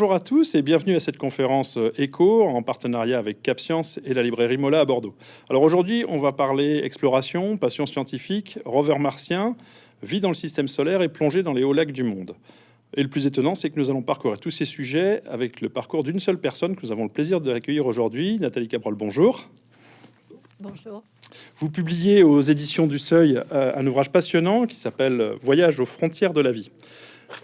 bonjour à tous et bienvenue à cette conférence ECHO en partenariat avec CapScience et la librairie Mola à Bordeaux. Alors aujourd'hui, on va parler exploration, passion scientifique, rover martien, vie dans le système solaire et plongée dans les hauts lacs du monde. Et le plus étonnant, c'est que nous allons parcourir tous ces sujets avec le parcours d'une seule personne que nous avons le plaisir de accueillir aujourd'hui. Nathalie Cabrol, bonjour. Bonjour. Vous publiez aux éditions du Seuil euh, un ouvrage passionnant qui s'appelle Voyage aux frontières de la vie.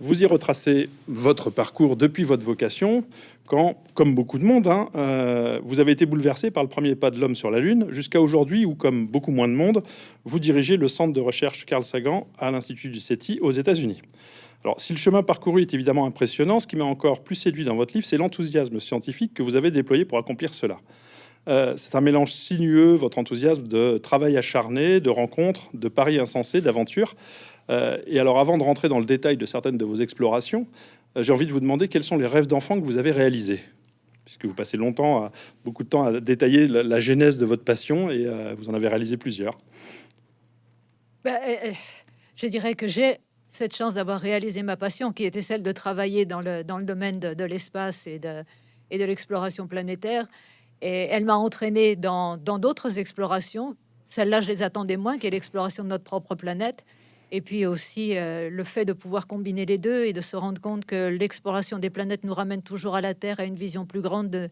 Vous y retracez votre parcours depuis votre vocation, quand, comme beaucoup de monde, hein, euh, vous avez été bouleversé par le premier pas de l'homme sur la Lune, jusqu'à aujourd'hui où, comme beaucoup moins de monde, vous dirigez le centre de recherche Carl Sagan à l'Institut du SETI aux États-Unis. Alors, si le chemin parcouru est évidemment impressionnant, ce qui m'a encore plus séduit dans votre livre, c'est l'enthousiasme scientifique que vous avez déployé pour accomplir cela. Euh, c'est un mélange sinueux, votre enthousiasme de travail acharné, de rencontres, de paris insensés, d'aventures. Euh, et alors, avant de rentrer dans le détail de certaines de vos explorations, euh, j'ai envie de vous demander quels sont les rêves d'enfant que vous avez réalisés puisque vous passez beaucoup de temps à détailler la, genèse de votre passion et euh, vous en avez réalisé plusieurs. Ben, je dirais que j'ai cette chance d'avoir réalisé ma passion, qui était celle de travailler dans le, domaine de, l'espace et de, et de l'exploration planétaire. Et elle m'a entraîné dans d'autres explorations. Celle-là, je les attendais moins, qui est l'exploration de notre propre planète. Et puis aussi euh, le fait de pouvoir combiner les deux et de se rendre compte que l'exploration des planètes nous ramène toujours à la Terre, à une vision plus grande de,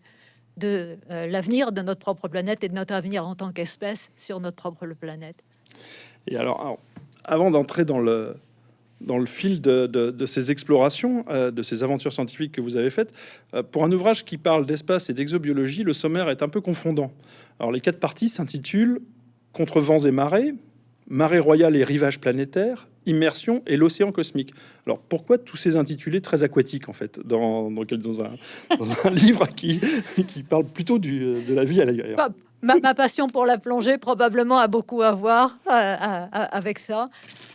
de euh, l'avenir de notre propre planète et de notre avenir en tant qu'espèce sur notre propre planète. Et alors, avant d'entrer dans le, dans le fil de, de, ces explorations, euh, de ces aventures scientifiques que vous avez faites, pour un ouvrage qui parle d'espace et d'exobiologie, le sommaire est un peu confondant. Alors les quatre parties s'intitulent Contre vents et marées, marée royale et rivage planétaire, immersion et l'océan cosmique. Alors pourquoi tous ces intitulés très aquatiques en fait dans, dans, un, livre qui, qui parle plutôt de la vie à l'ailleurs ma, ma, passion pour la plongée probablement a beaucoup à voir euh, euh, avec ça.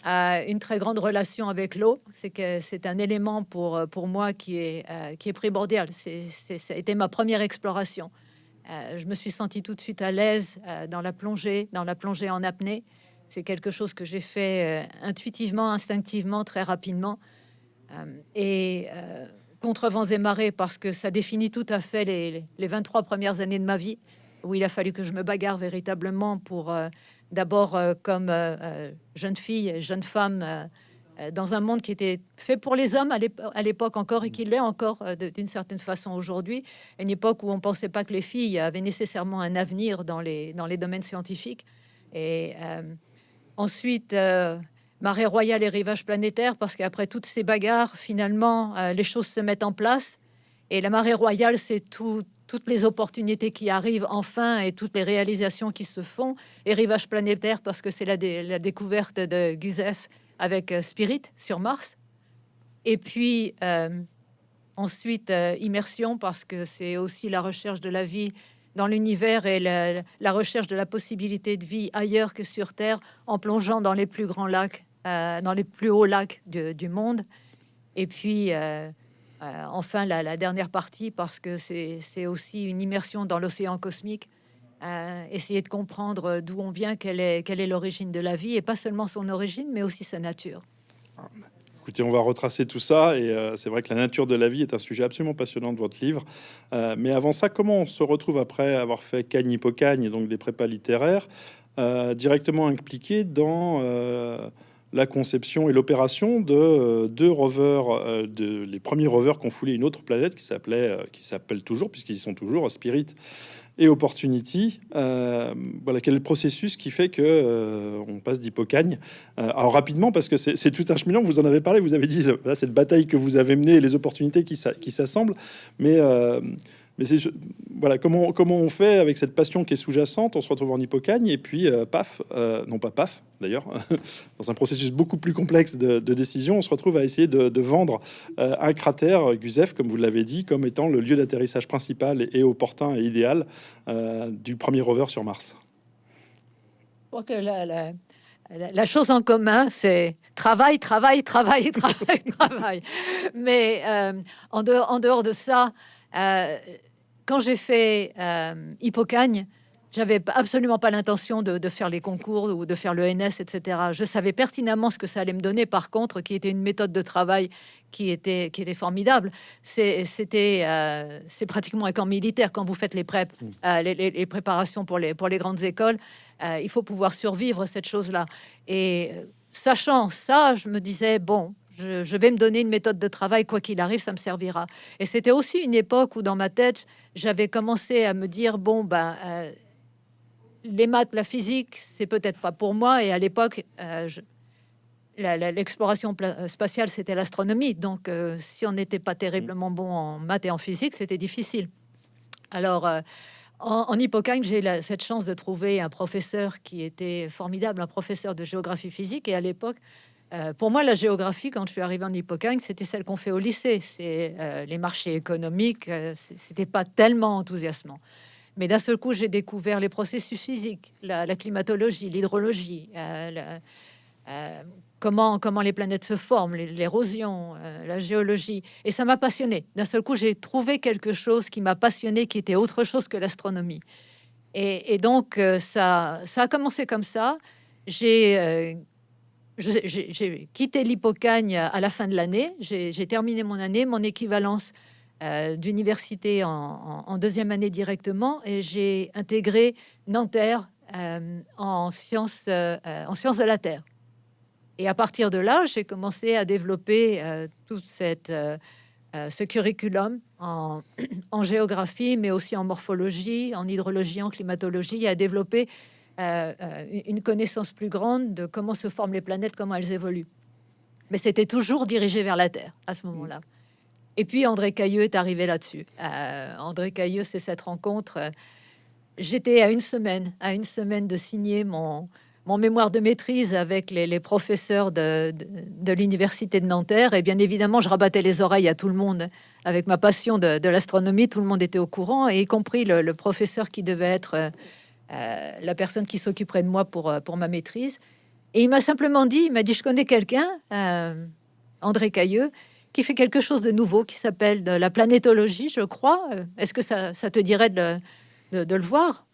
Euh, une très grande relation avec l'eau, c'est que c'est un élément pour, pour moi qui est, qui est primordial. C'est, ça a été ma première exploration. je me suis sentie tout de suite à l'aise dans la plongée, dans la plongée en apnée. C'est quelque chose que j'ai fait euh, intuitivement, instinctivement, très rapidement. Euh, et euh, contre vents et marées, parce que ça définit tout à fait les, les, 23 premières années de ma vie, où il a fallu que je me bagarre véritablement pour, d'abord comme jeune fille, jeune femme, dans un monde qui était fait pour les hommes à l'époque encore et qui l'est encore d'une certaine façon aujourd'hui, une époque où on pensait pas que les filles avaient nécessairement un avenir dans les, dans les domaines scientifiques. Et Ensuite, euh, marée royale et rivage planétaire, parce qu'après toutes ces bagarres, finalement, euh, les choses se mettent en place. Et la marée royale, c'est toutes les opportunités qui arrivent enfin et toutes les réalisations qui se font. Et rivage planétaire, parce que c'est la, découverte de Gusev avec euh, Spirit sur Mars. Et puis, ensuite, immersion, parce que c'est aussi la recherche de la vie dans l'univers et la, recherche de la possibilité de vie ailleurs que sur Terre en plongeant dans les plus grands lacs, euh, dans les plus hauts lacs du monde. Et puis, euh, euh, enfin, la, dernière partie, parce que c'est aussi une immersion dans l'océan cosmique, essayer de comprendre d'où on vient, quelle est quelle est l'origine de la vie, et pas seulement son origine, mais aussi sa nature. On va retracer tout ça. Et euh, c'est vrai que la nature de la vie est un sujet absolument passionnant de votre livre. Euh, mais avant ça, comment on se retrouve après avoir fait Cagne Hippocagne, donc des prépas littéraires, euh, directement impliqué dans la conception et l'opération de deux rovers, de, les premiers rovers qui ont foulé une autre planète qui s'appelait, qui s'appelle toujours, puisqu'ils y sont toujours, Spirit et Opportunity. Euh, voilà, quel est le processus qui fait que euh, on passe d'hypocagne euh, Alors rapidement, parce que c'est tout un chemin, vous en avez parlé, vous avez dit, là, cette bataille que vous avez menée, les opportunités qui s'assemblent, mais mais c'est voilà comment comment on fait avec cette passion qui est sous-jacente. On se retrouve en hypocagne et puis euh, paf, euh, non pas paf d'ailleurs, dans un processus beaucoup plus complexe de, décision, on se retrouve à essayer de, vendre euh, un cratère Gusev, comme vous l'avez dit, comme étant le lieu d'atterrissage principal et, opportun et idéal du premier rover sur Mars. que la, la, chose en commun, c'est travail, travail, travail, travail, travail. Mais en, dehors, en dehors de ça, quand j'ai fait euh, Hippocagne, j'avais absolument pas l'intention de, faire les concours ou de faire le NS, etc. Je savais pertinemment ce que ça allait me donner, par contre, qui était une méthode de travail qui était, qui était formidable. C'était euh, c'est pratiquement un camp militaire quand vous faites les, mmh. euh, les, préparations pour les, pour les grandes écoles. Euh, il faut pouvoir survivre cette chose-là. Et sachant ça, je me disais, bon, je, vais me donner une méthode de travail, quoi qu'il arrive, ça me servira. Et c'était aussi une époque où, dans ma tête, j'avais commencé à me dire, bon, ben les maths, la physique, c'est peut-être pas pour moi. Et à l'époque, euh, l'exploration euh, spatiale, c'était l'astronomie. Donc, euh, si on n'était pas terriblement bon en maths et en physique, c'était difficile. Alors, en, en Hippocagne, j'ai cette chance de trouver un professeur qui était formidable, un professeur de géographie physique. Et à l'époque, pour moi, la géographie, quand je suis arrivée en Hippocagne, c'était celle qu'on fait au lycée. C'est les marchés économiques. c'était pas tellement enthousiasmant. Mais d'un seul coup, j'ai découvert les processus physiques, la, climatologie, l'hydrologie, euh, euh, comment, comment les planètes se forment, l'érosion, euh, la géologie. Et ça m'a passionné. D'un seul coup, j'ai trouvé quelque chose qui m'a passionné, qui était autre chose que l'astronomie. Et, donc, ça, ça a commencé comme ça. J'ai quitté l'Hippocagne à la fin de l'année. J'ai terminé mon année, mon équivalence euh, d'université en, deuxième année directement et j'ai intégré Nanterre euh, en, sciences, euh, en sciences de la Terre. Et à partir de là, j'ai commencé à développer tout ce curriculum en, en, géographie, mais aussi en morphologie, en hydrologie, en climatologie, et à développer une connaissance plus grande de comment se forment les planètes, comment elles évoluent. Mais c'était toujours dirigé vers la Terre à ce moment-là. Et puis André Cailleux est arrivé là-dessus. Euh, André Cailleux, c'est cette rencontre. Euh, j'étais à une semaine, à une semaine de signer mon, mon mémoire de maîtrise avec les, professeurs de, de, l'université de Nanterre. Et bien évidemment, je rabattais les oreilles à tout le monde avec ma passion de, l'astronomie. Tout le monde était au courant, et y compris le, professeur qui devait être euh, la personne qui s'occuperait de moi pour, pour ma maîtrise. Et il m'a simplement dit, il m'a dit, je connais quelqu'un, André Cailleux, qui fait quelque chose de nouveau qui s'appelle de la planétologie, je crois. Euh, est-ce que ça, te dirait de, de, le voir?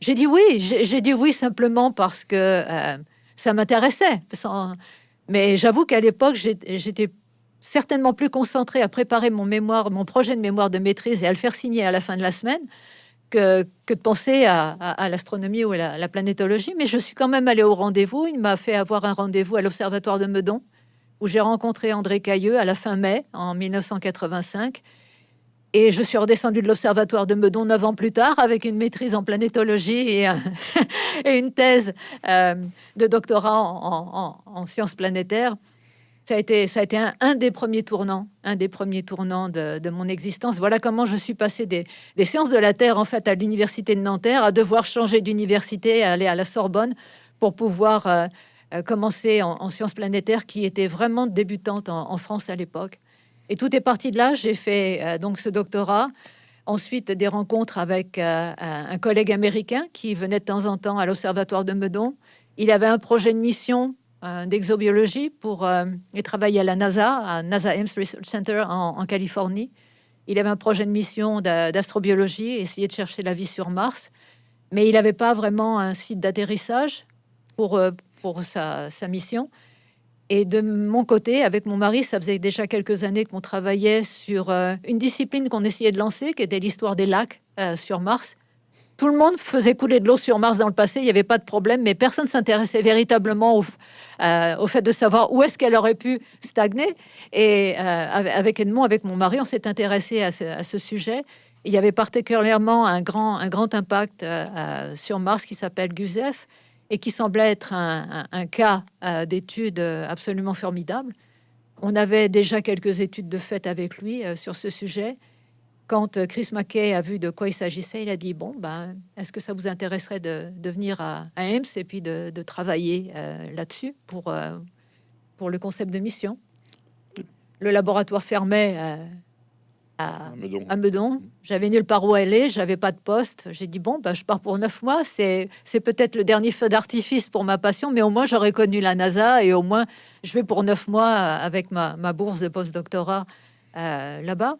J'ai dit oui. J'ai dit oui simplement parce que euh, ça m'intéressait. Mais j'avoue qu'à l'époque, j'étais certainement plus concentré à préparer mon mémoire, mon projet de mémoire de maîtrise et à le faire signer à la fin de la semaine que, de penser à, l'astronomie ou à la, la, planétologie. Mais je suis quand même allé au rendez-vous. Il m'a fait avoir un rendez-vous à l'observatoire de Meudon où j'ai rencontré André Cailleux à la fin mai en 1985. Et je suis redescendue de l'Observatoire de Meudon neuf ans plus tard avec une maîtrise en planétologie et, une thèse euh, de doctorat en, sciences planétaires. Ça a été, un, des premiers tournants, un des premiers tournants de, mon existence. Voilà comment je suis passée des, sciences de la Terre en fait à l'université de Nanterre à devoir changer d'université, aller à la Sorbonne pour pouvoir euh, euh, commencé en, sciences planétaires qui était vraiment débutante en, France à l'époque. Et tout est parti de là. J'ai fait euh, donc ce doctorat. Ensuite, des rencontres avec un collègue américain qui venait de temps en temps à l'Observatoire de Meudon. Il avait un projet de mission d'exobiologie pour et travailler à la NASA, à NASA Ames Research Center en, Californie. Il avait un projet de mission d'astrobiologie, essayer de chercher la vie sur Mars, mais il n'avait pas vraiment un site d'atterrissage pour, pour sa, mission. Et de mon côté, avec mon mari, ça faisait déjà quelques années qu'on travaillait sur euh, une discipline qu'on essayait de lancer, qui était l'histoire des lacs euh, sur Mars. Tout le monde faisait couler de l'eau sur Mars dans le passé, il n'y avait pas de problème, mais personne s'intéressait véritablement au, euh, au, fait de savoir où est-ce qu'elle aurait pu stagner. Et avec Edmond, avec mon mari, on s'est intéressé à ce, sujet. Il y avait particulièrement un grand, un impact sur Mars qui s'appelle GUSEF et qui semblait être un, cas euh, d'étude absolument formidable. On avait déjà quelques études de fait avec lui euh, sur ce sujet. Quand euh, Chris Mackay a vu de quoi il s'agissait, il a dit bon, ben, est-ce que ça vous intéresserait de, venir à, à et puis de, travailler là-dessus pour, pour le concept de mission? Le laboratoire fermait à, Meudon. J'avais nulle part où aller, j'avais pas de poste. J'ai dit bon, bah, je pars pour neuf mois. C'est peut-être le dernier feu d'artifice pour ma passion, mais au moins j'aurais connu la NASA et au moins je vais pour neuf mois avec ma, ma bourse de postdoctorat euh, là-bas.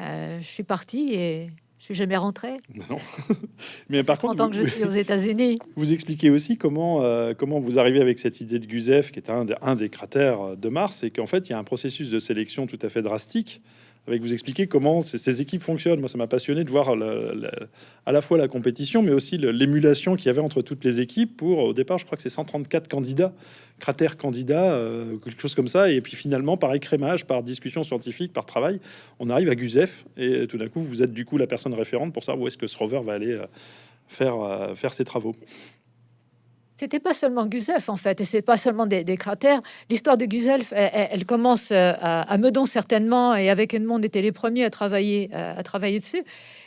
Euh, je suis partie et Je suis jamais rentré. non. Mais par contre, en tant que je suis aux États-Unis. Vous expliquez aussi comment euh, comment vous arrivez avec cette idée de Gusev, qui est un, un des cratères de Mars, et qu'en fait il y a un processus de sélection tout à fait drastique avec vous expliquer comment ces, équipes fonctionnent. Moi, ça m'a passionné de voir à la fois la compétition, mais aussi l'émulation qu'il y avait entre toutes les équipes pour, au départ, je crois que c'est 134 candidats, cratères candidats, euh, quelque chose comme ça. Et puis finalement, par écrémage, par discussion scientifique, par travail, on arrive à Guzef. Et tout d'un coup, vous êtes du coup la personne référente pour savoir où est-ce que ce rover va aller euh, faire, euh, faire ses travaux. C'était pas seulement Gusev en fait, et c'est pas seulement des, cratères. L'histoire de Gusev, elle, commence euh, à, Meudon certainement, et avec Edmond, on était les premiers à travailler, euh, à travailler dessus.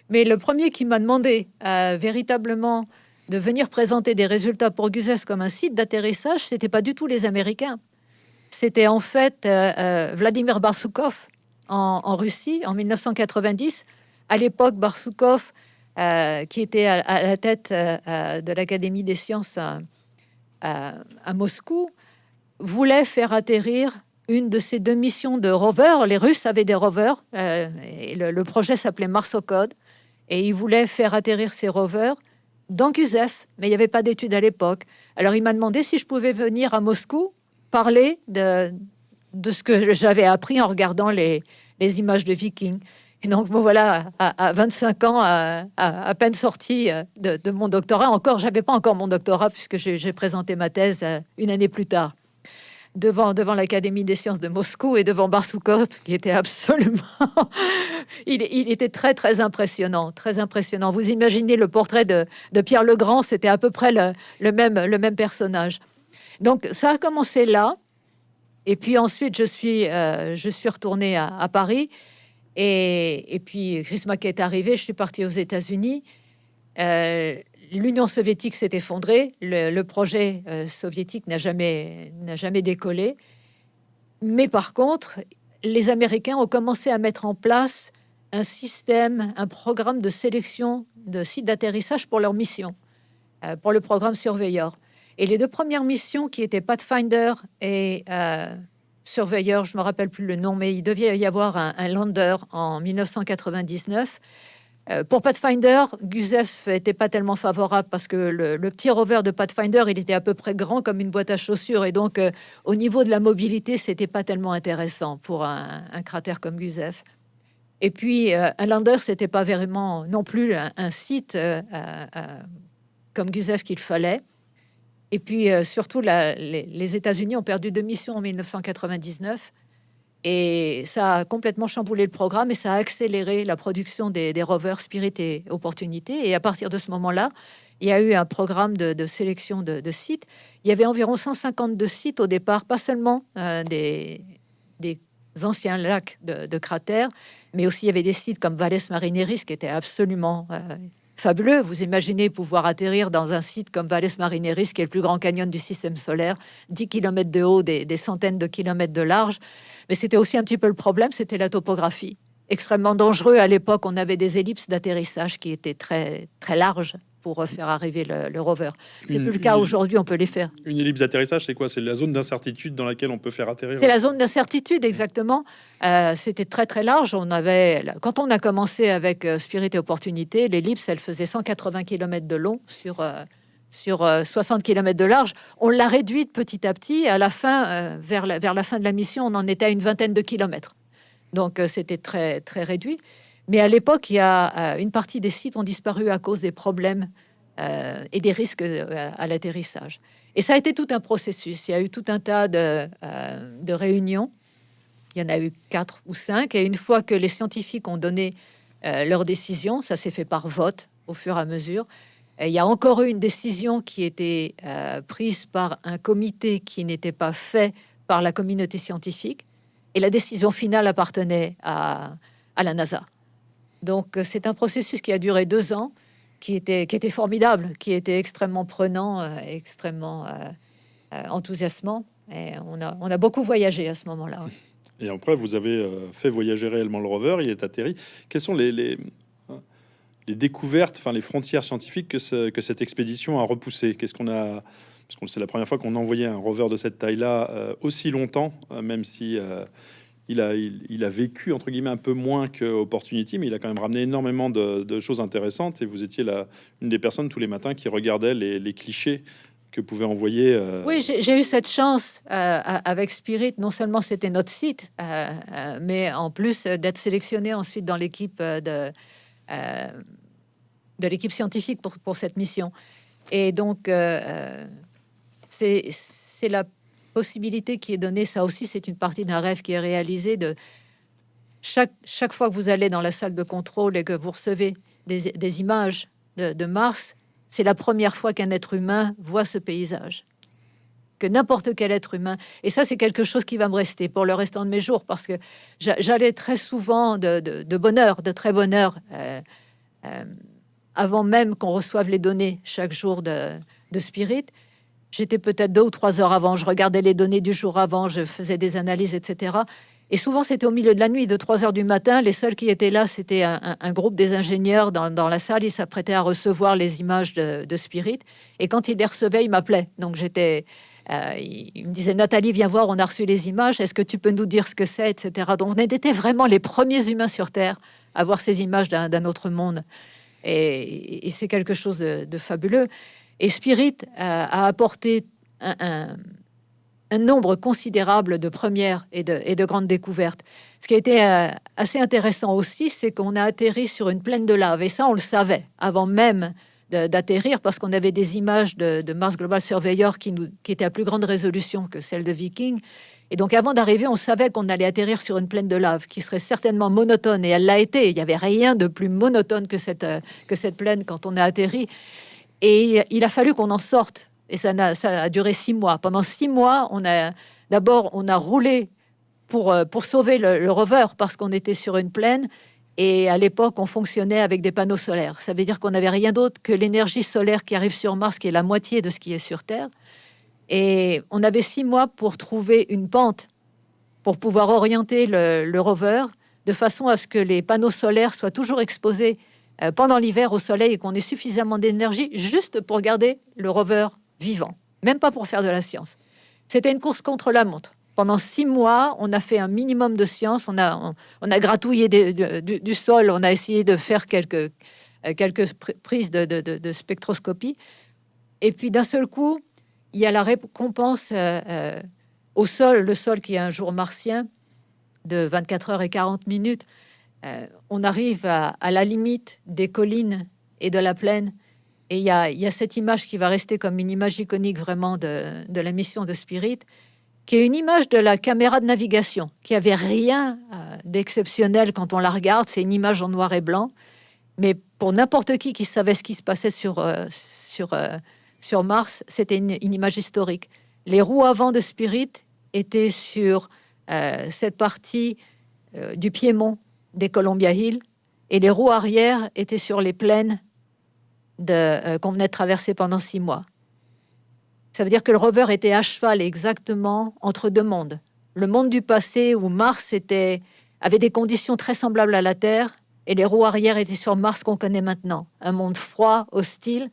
Mais le premier qui m'a demandé euh, véritablement de venir présenter des résultats pour Gusev comme un site d'atterrissage, c'était pas du tout les Américains. C'était en fait Vladimir Barsoukov en, Russie en 1990. À l'époque, Barsoukov, qui était à, à la tête de l'Académie des sciences à, Moscou, voulait faire atterrir une de ces deux missions de rovers. Les Russes avaient des rovers, euh, et le, projet s'appelait Marsocode, et ils voulaient faire atterrir ces rovers dans mais il n'y avait pas d'études à l'époque. Alors il m'a demandé si je pouvais venir à Moscou parler de, de ce que j'avais appris en regardant les, les images de Vikings. Et donc, voilà, à, 25 ans, à, peine sorti euh, de, mon doctorat, encore, j'avais pas encore mon doctorat puisque j'ai présenté ma thèse euh, une année plus tard devant, devant l'Académie des sciences de Moscou et devant Barsoukov, qui était absolument... il, était très, très impressionnant, très impressionnant. Vous imaginez le portrait de, de Pierre Legrand, c'était à peu près le, même, le même personnage. Donc, ça a commencé là. Et puis ensuite, je suis, euh, je suis retournée à Paris. Et, puis, Chris Mackey est arrivé, je suis partie aux États-Unis. Euh, L'Union soviétique s'est effondrée, le, projet euh, soviétique n'a jamais, jamais décollé. Mais par contre, les Américains ont commencé à mettre en place un système, un programme de sélection de sites d'atterrissage pour leur mission, euh, pour le programme Surveyor. Et les deux premières missions qui étaient Pathfinder et surveilleur, je me rappelle plus le nom, mais il devait y avoir un, lander en 1999. Euh, pour Pathfinder, Guzef était pas tellement favorable parce que le, petit rover de Pathfinder, il était à peu près grand comme une boîte à chaussures et donc euh, au niveau de la mobilité, c'était pas tellement intéressant pour un, cratère comme Guzef. Et puis euh, un lander, c'était pas vraiment non plus un, site comme Guzef qu'il fallait. Et puis euh, surtout, les, États-Unis ont perdu deux missions en 1999. Et ça a complètement chamboulé le programme et ça a accéléré la production des, rovers Spirit et Opportunité. Et à partir de ce moment-là, il y a eu un programme de, sélection de, sites. Il y avait environ 152 sites au départ, pas seulement euh, des, anciens lacs de, cratères, mais aussi il y avait des sites comme Valles Marineris qui étaient absolument euh, fabuleux. Vous imaginez pouvoir atterrir dans un site comme Valles Marineris, qui est le plus grand canyon du système solaire, 10 km de haut, des, centaines de kilomètres de large. Mais c'était aussi un petit peu le problème, c'était la topographie. Extrêmement dangereux à l'époque, on avait des ellipses d'atterrissage qui étaient très, très larges pour faire arriver le, rover. C'est plus le cas aujourd'hui, on peut les faire. Une ellipse d'atterrissage, c'est quoi? C'est la zone d'incertitude dans laquelle on peut faire atterrir C'est la zone d'incertitude, exactement. Euh, c'était très très large. On avait, quand on a commencé avec euh, Spirit et Opportunité, l'ellipse, elle faisait 180 km de long sur, euh, sur 60 km de large. On l'a réduite petit à petit. À la fin, vers, la, vers la fin de la mission, on en était à une vingtaine de kilomètres. Donc c'était très très réduit. Mais à l'époque, il y a euh, une partie des sites ont disparu à cause des problèmes euh, et des risques euh, à l'atterrissage. Et ça a été tout un processus. Il y a eu tout un tas de, réunions. Il y en a eu quatre ou cinq. Et une fois que les scientifiques ont donné leur décision, ça s'est fait par vote au fur et à mesure. il y a encore eu une décision qui était prise par un comité qui n'était pas fait par la communauté scientifique. Et la décision finale appartenait à la NASA. Donc euh, c'est un processus qui a duré deux ans, qui était, formidable, qui était extrêmement prenant, euh, extrêmement euh, enthousiasmant. On a, beaucoup voyagé à ce moment-là. Et après, vous avez fait voyager réellement le rover, il est atterri. Quelles sont les, les découvertes, enfin les frontières scientifiques que, ce, que cette expédition a repoussé Qu'est-ce qu'on a Parce que c'est la première fois qu'on envoyait un rover de cette taille-là aussi longtemps, même si il a, il, a vécu entre guillemets un peu moins que Opportunity, mais il a quand même ramené énormément de, choses intéressantes. Et vous étiez la, une des personnes tous les matins qui regardait les, clichés que pouvait envoyer. Euh, oui, j'ai eu cette chance euh, avec Spirit. Non seulement c'était notre site, euh, mais en plus d'être sélectionné ensuite dans l'équipe de, l'équipe scientifique pour, pour, cette mission. Et donc, c'est la possibilité qui est donnée, ça aussi c'est une partie d'un rêve qui est réalisé de chaque, chaque fois que vous allez dans la salle de contrôle et que vous recevez des, images de, Mars, c'est la première fois qu'un être humain voit ce paysage. Que n'importe quel être humain. Et ça, c'est quelque chose qui va me rester pour le restant de mes jours parce que j'allais très souvent de, bonheur, de très bonheur, euh, euh, avant même qu'on reçoive les données chaque jour de, de Spirit. J'étais peut-être deux ou trois heures avant, je regardais les données du jour avant, je faisais des analyses, etc. Et souvent, c'était au milieu de la nuit, de 3 heures du matin. Les seuls qui étaient là, c'était un, groupe des ingénieurs dans, la salle. Ils s'apprêtaient à recevoir les images de, Spirit. Et quand ils les recevaient, ils m'appelaient. Donc, j'étais. Euh, il me disait Nathalie, viens voir, on a reçu les images. Est-ce que tu peux nous dire ce que c'est, etc. Donc, on était vraiment les premiers humains sur Terre à voir ces images d'un autre monde. Et, c'est quelque chose de fabuleux. Et Spirit a apporté un, nombre considérable de premières et de, grandes découvertes. Ce qui a été euh, assez intéressant aussi, c'est qu'on a atterri sur une plaine de lave. Et ça, on le savait avant même d'atterrir parce qu'on avait des images de, Mars Global Surveyor qui étaient à plus grande résolution que celle de Viking. Et donc, avant d'arriver, on savait qu'on allait atterrir sur une plaine de lave qui serait certainement monotone. Et elle l'a été. Il n'y avait rien de plus monotone que cette, euh, que cette plaine quand on a atterri. Et il a fallu qu'on en sorte. Et ça a, duré six mois. Pendant six mois, on a d'abord on a roulé pour, euh, sauver le, rover parce qu'on était sur une plaine. Et à l'époque, on fonctionnait avec des panneaux solaires. Ça veut dire qu'on n'avait rien d'autre que l'énergie solaire qui arrive sur Mars, qui est la moitié de ce qui est sur Terre. Et on avait six mois pour trouver une pente pour pouvoir orienter le, le rover de façon à ce que les panneaux solaires soient toujours exposés euh, pendant l'hiver au soleil et qu'on ait suffisamment d'énergie juste pour garder le rover vivant, même pas pour faire de la science. C'était une course contre la montre. Pendant six mois, on a fait un minimum de science, on a, on, a gratouillé du, sol, on a essayé de faire quelques, euh, quelques prises de, spectroscopie. Et puis d'un seul coup, il y a la récompense euh, au sol, le sol qui est un jour martien de 24 heures et 40 minutes. Euh, on arrive à, la limite des collines et de la plaine. Et il y a, cette image qui va rester comme une image iconique vraiment de, la mission de Spirit, qui est une image de la caméra de navigation, qui avait rien euh, d'exceptionnel quand on la regarde. C'est une image en noir et blanc. Mais pour n'importe qui qui savait ce qui se passait sur, euh, Mars, c'était une, une, image historique. Les roues avant de Spirit étaient sur cette partie du Piémont des Columbia Hills et les roues arrière étaient sur les plaines euh, qu'on venait de traverser pendant six mois. Ça veut dire que le rover était à cheval exactement entre deux mondes. Le monde du passé où Mars était, avait des conditions très semblables à la Terre et les roues arrière étaient sur Mars qu'on connaît maintenant. Un monde froid, hostile.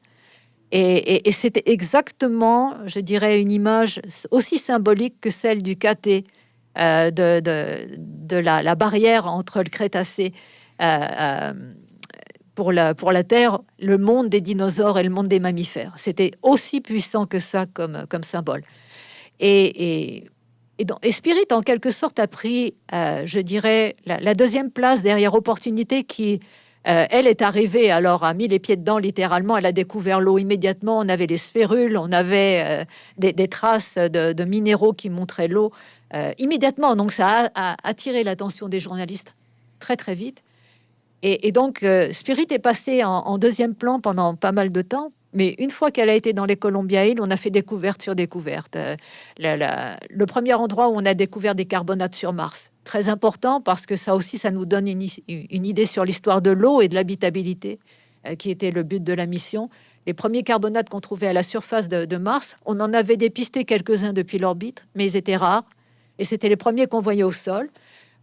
Et, c'était exactement, je dirais, une image aussi symbolique que celle du KT euh, de, de, la, barrière entre le Crétacé euh, euh, pour, la, pour la Terre, le monde des dinosaures et le monde des mammifères. C'était aussi puissant que ça comme, comme symbole. Et, et, et, Spirit, en quelque sorte, a pris, je dirais, la, deuxième place derrière Opportunité qui, elle est arrivée, alors a mis les pieds dedans littéralement, elle a découvert l'eau immédiatement, on avait les sphérules, on avait des, traces de, de, minéraux qui montraient l'eau. Euh, immédiatement. Donc ça a, attiré l'attention des journalistes très très vite. Et, donc euh, Spirit est passé en, deuxième plan pendant pas mal de temps. Mais une fois qu'elle a été dans les Columbia Hills, on a fait découverte sur découverte. Euh, le premier endroit où on a découvert des carbonates sur Mars, très important parce que ça aussi, ça nous donne une, idée sur l'histoire de l'eau et de l'habitabilité, qui était le but de la mission. Les premiers carbonates qu'on trouvait à la surface de Mars, on en avait dépisté quelques-uns depuis l'orbite, mais ils étaient rares et c'était les premiers qu'on voyait au sol.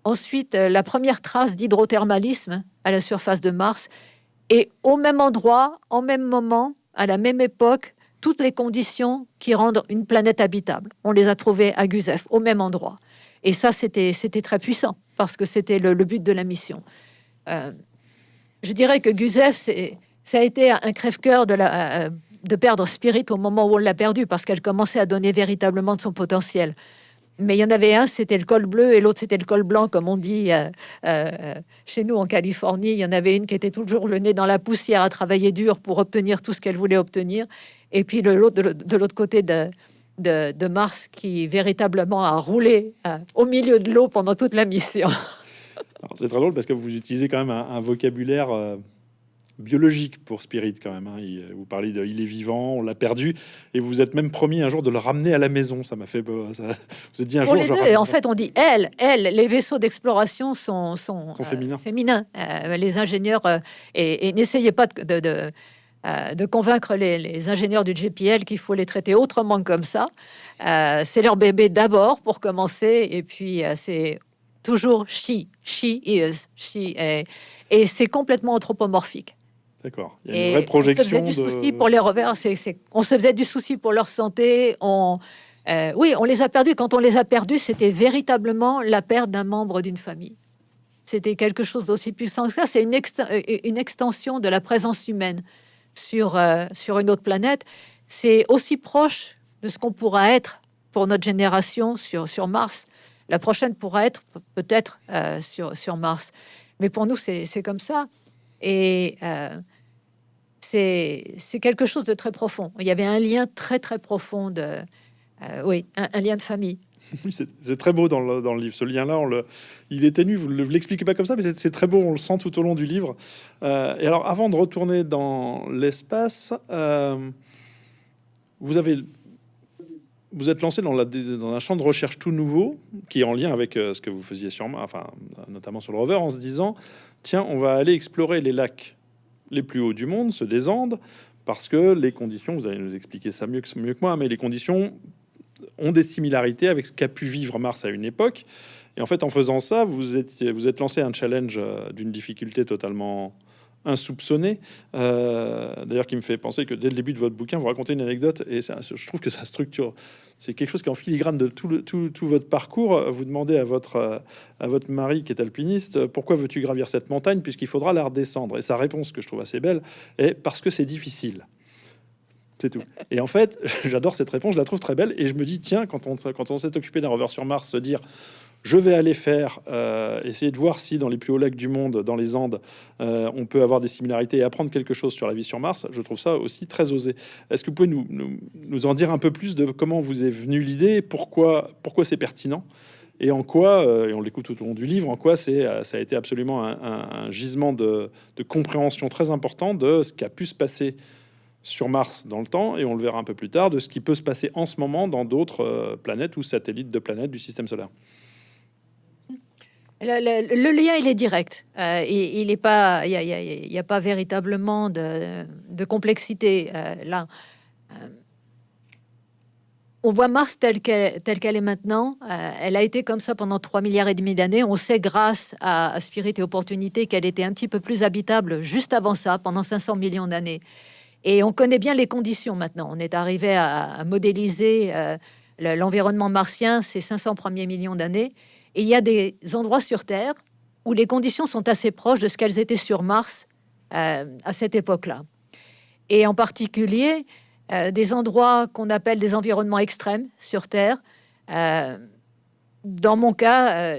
Ensuite, euh, la première trace d'hydrothermalisme à la surface de Mars. Et au même endroit, en même moment, à la même époque, toutes les conditions qui rendent une planète habitable. On les a trouvées à Guzef, au même endroit. Et ça, c'était très puissant parce que c'était le, but de la mission. Euh, je dirais que Gusev, ça a été un crève-cœur de, la, de perdre Spirit au moment où on l'a perdu parce qu'elle commençait à donner véritablement de son potentiel mais il y en avait un, c'était le col bleu, et l'autre, c'était le col blanc, comme on dit euh, euh, chez nous en Californie. Il y en avait une qui était toujours le nez dans la poussière à travailler dur pour obtenir tout ce qu'elle voulait obtenir. Et puis de l'autre côté de, de, Mars, qui véritablement a roulé euh, au milieu de l'eau pendant toute la mission. C'est très drôle parce que vous utilisez quand même un, vocabulaire biologique pour Spirit quand même. Hein. Il, vous parlez de il est vivant, on l'a perdu, et vous vous êtes même promis un jour de le ramener à la maison. Ça m'a fait. Ça, vous êtes dit un jour. en fait, on dit elle, elle. Les vaisseaux d'exploration sont, sont, euh, féminins. Euh, les ingénieurs euh, et, n'essayez pas de, de, de convaincre les, les, ingénieurs du GPL qu'il faut les traiter autrement que comme ça. c'est leur bébé d'abord pour commencer, et puis c'est toujours she, she is, she est, et c'est complètement anthropomorphique. D'accord. Il y a une vraie projection. On se faisait du souci pour les revers. On se faisait du souci pour leur santé. On, euh, oui, on les a perdus. Quand on les a perdus, c'était véritablement la perte d'un membre d'une famille. C'était quelque chose d'aussi puissant que ça. C'est une, euh, une, extension de la présence humaine sur, euh, sur une autre planète. C'est aussi proche de ce qu'on pourra être pour notre génération sur, sur Mars. La prochaine pourra être peut-être sur, sur Mars. Mais pour nous, c'est comme ça. Et c'est quelque chose de très profond. Il y avait un lien très très profond de, euh, oui, un, lien de famille. c'est très beau dans le, dans le, livre. Ce lien-là, il est ténu. Vous ne l'expliquez pas comme ça, mais c'est très beau. On le sent tout au long du livre. Euh, et alors, avant de retourner dans l'espace, euh, vous avez vous êtes lancé dans, dans, un champ de recherche tout nouveau qui est en lien avec ce que vous faisiez sur, enfin, notamment sur le rover, en se disant tiens, on va aller explorer les lacs les plus hauts du monde, ceux des Andes, parce que les conditions, vous allez nous expliquer ça mieux que, mieux que moi, mais les conditions ont des similarités avec ce qu'a pu vivre Mars à une époque. Et en fait, en faisant ça, vous êtes, vous êtes lancé un challenge euh, d'une difficulté totalement insoupçonné. Euh, d'ailleurs, qui me fait penser que dès le début de votre bouquin, vous racontez une anecdote et ça, je trouve que ça structure. C'est quelque chose qui est en filigrane de tout, votre parcours. Vous demandez à votre, à votre mari, qui est alpiniste, pourquoi veux-tu gravir cette montagne puisqu'il faudra la redescendre? Et sa réponse, que je trouve assez belle, est parce que c'est difficile. C'est tout. Et en fait, j'adore cette réponse, je la trouve très belle. Et je me dis, tiens, quand on, quand on s'est occupé d'un rover sur Mars, se dire je vais aller faire, euh, essayer de voir si dans les plus hauts lacs du monde, dans les Andes, euh, on peut avoir des similarités et apprendre quelque chose sur la vie sur Mars. Je trouve ça aussi très osé. Est-ce que vous pouvez nous, en dire un peu plus de comment vous est venue l'idée, pourquoi, pourquoi c'est pertinent et en quoi, euh, et on l'écoute tout au long du livre, en quoi c'est, ça a été absolument un, gisement de, de, compréhension très important de ce qui a pu se passer sur Mars dans le temps, et on le verra un peu plus tard, de ce qui peut se passer en ce moment dans d'autres planètes ou satellites de planètes du système solaire. Le, lien, il est direct. Euh, il n'y a, pas véritablement de, complexité euh, là. Euh, on voit Mars telle qu'elle est maintenant. elle a été comme ça pendant 3 milliards et demi d'années. On sait grâce à, Spirit et Opportunité qu'elle était un petit peu plus habitable juste avant ça, pendant 500 millions d'années. Et on connaît bien les conditions maintenant. On est arrivé à, à modéliser l'environnement martien ces 500 premiers millions d'années il y a des endroits sur Terre où les conditions sont assez proches de ce qu'elles étaient sur Mars euh, à cette époque-là. Et en particulier, euh, des endroits qu'on appelle des environnements extrêmes sur Terre. Euh, dans mon cas,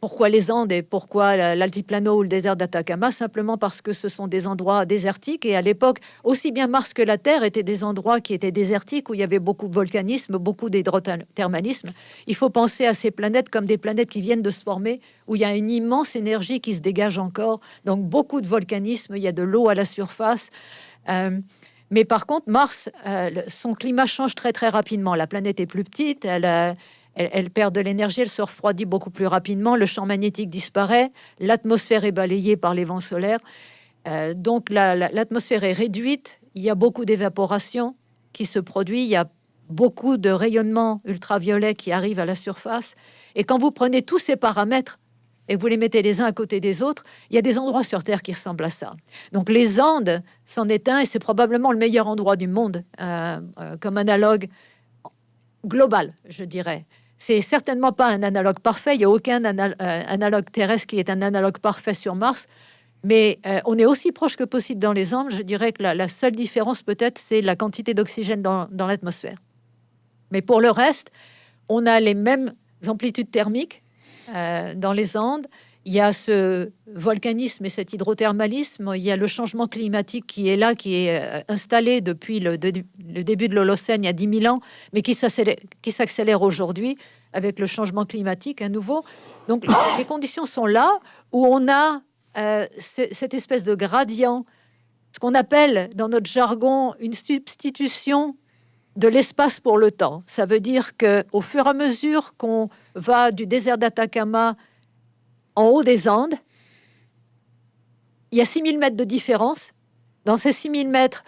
pourquoi les Andes et pourquoi l'altiplano ou le désert d'Atacama? Simplement parce que ce sont des endroits désertiques et à l'époque, aussi bien Mars que la Terre étaient des endroits qui étaient désertiques où il y avait beaucoup de volcanisme, beaucoup d'hydrothermalisme. Il faut penser à ces planètes comme des planètes qui viennent de se former, où il y a une immense énergie qui se dégage encore. Donc beaucoup de volcanisme, il y a de l'eau à la surface. Euh, mais par contre, Mars, euh, son climat change très très rapidement. La planète est plus petite, elle elle, perd de l'énergie, elle se refroidit beaucoup plus rapidement, le champ magnétique disparaît, l'atmosphère est balayée par les vents solaires. Euh, donc l'atmosphère est réduite, il y a beaucoup d'évaporation qui se produit, il y a beaucoup de rayonnement ultraviolet qui arrive à la surface. Et quand vous prenez tous ces paramètres et vous les mettez les uns à côté des autres, il y a des endroits sur Terre qui ressemblent à ça. Donc les Andes s'en est un et c'est probablement le meilleur endroit du monde euh, euh, comme analogue global, je dirais. C'est certainement pas un analogue parfait. Il n'y a aucun analogue terrestre qui est un analogue parfait sur Mars. Mais on est aussi proche que possible dans les angles. Je dirais que la, seule différence, peut-être, c'est la quantité d'oxygène dans, dans l'atmosphère. Mais pour le reste, on a les mêmes amplitudes thermiques dans les Andes. Il y a ce volcanisme et cet hydrothermalisme, il y a le changement climatique qui est là, qui est euh, installé depuis le, début de l'Holocène, il y a 10 000 ans, mais qui s'accélère aujourd'hui avec le changement climatique à nouveau. Donc les conditions sont là où on a euh, cette espèce de gradient, ce qu'on appelle dans notre jargon une substitution de l'espace pour le temps. Ça veut dire que au fur et à mesure qu'on va du désert d'Atacama en haut des Andes. Il y a 6000 mètres de différence. Dans ces 6000 mètres,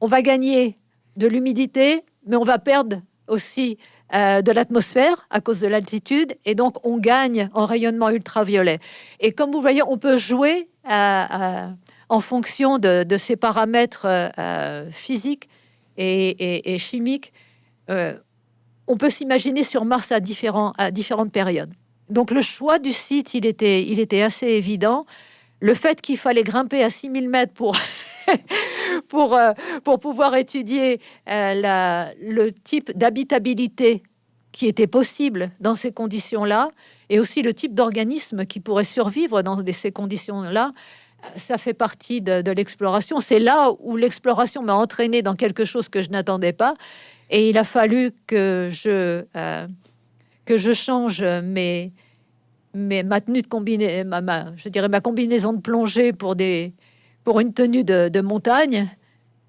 on va gagner de l'humidité, mais on va perdre aussi euh, de l'atmosphère à cause de l'altitude, et donc on gagne en rayonnement ultraviolet. Et comme vous voyez, on peut jouer euh, euh, en fonction de, ces paramètres physiques et, chimiques. on peut s'imaginer sur Mars à, différents, à différentes périodes. Donc le choix du site, il était, il était assez évident. Le fait qu'il fallait grimper à 6000 mètres pour, pour, euh, pour pouvoir étudier euh, le type d'habitabilité qui était possible dans ces conditions-là, et aussi le type d'organisme qui pourrait survivre dans ces conditions-là, ça fait partie de, l'exploration. C'est là où l'exploration m'a entraîné dans quelque chose que je n'attendais pas, et il a fallu que je... Euh, que je change mes, mes, ma tenue de combinaison, ma, je dirais ma combinaison de plongée pour, des, pour une tenue de, montagne.